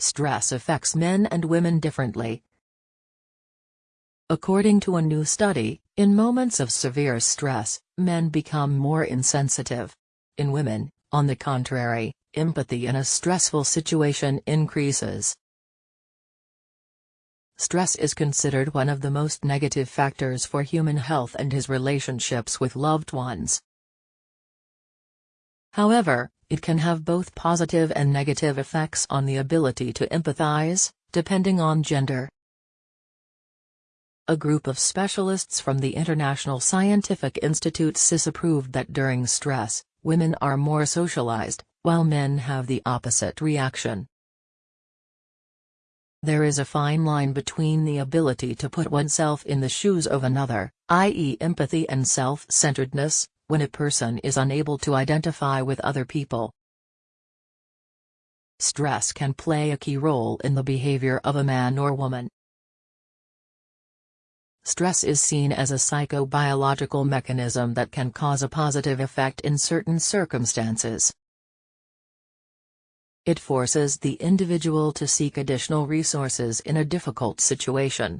Stress affects men and women differently. According to a new study, in moments of severe stress, men become more insensitive. In women, on the contrary, empathy in a stressful situation increases. Stress is considered one of the most negative factors for human health and his relationships with loved ones. However, it can have both positive and negative effects on the ability to empathize, depending on gender. A group of specialists from the International Scientific Institute SIS approved that during stress, women are more socialized, while men have the opposite reaction. There is a fine line between the ability to put oneself in the shoes of another, i.e. empathy and self-centeredness, when a person is unable to identify with other people. Stress can play a key role in the behavior of a man or woman. Stress is seen as a psychobiological mechanism that can cause a positive effect in certain circumstances. It forces the individual to seek additional resources in a difficult situation.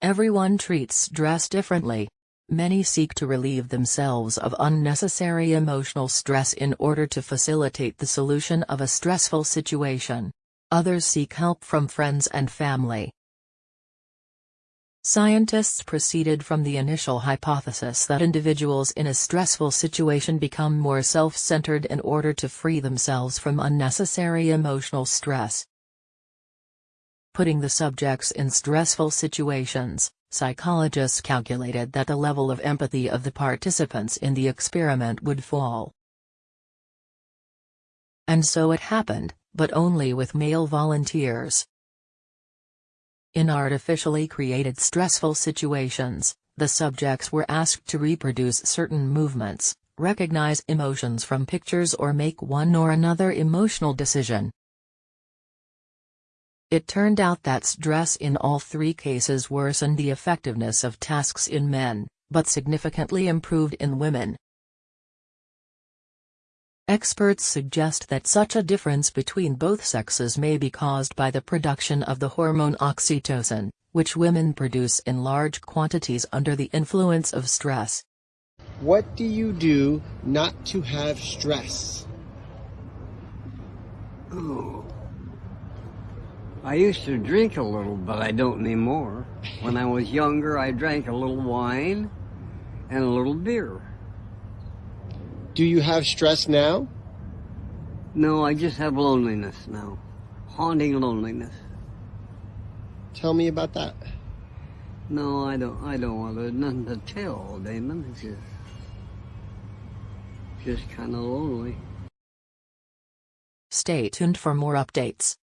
Everyone treats stress differently. Many seek to relieve themselves of unnecessary emotional stress in order to facilitate the solution of a stressful situation. Others seek help from friends and family. Scientists proceeded from the initial hypothesis that individuals in a stressful situation become more self-centered in order to free themselves from unnecessary emotional stress. Putting the subjects in stressful situations, psychologists calculated that the level of empathy of the participants in the experiment would fall. And so it happened, but only with male volunteers. In artificially created stressful situations, the subjects were asked to reproduce certain movements, recognize emotions from pictures or make one or another emotional decision. It turned out that stress in all three cases worsened the effectiveness of tasks in men, but significantly improved in women. Experts suggest that such a difference between both sexes may be caused by the production of the hormone oxytocin, which women produce in large quantities under the influence of stress. What do you do not to have stress? Oh. I used to drink a little, but I don't anymore. When I was younger, I drank a little wine and a little beer. Do you have stress now? No, I just have loneliness now. Haunting loneliness. Tell me about that. No, I don't. I don't want to. Nothing to tell, Damon. It's just, just kind of lonely. Stay tuned for more updates.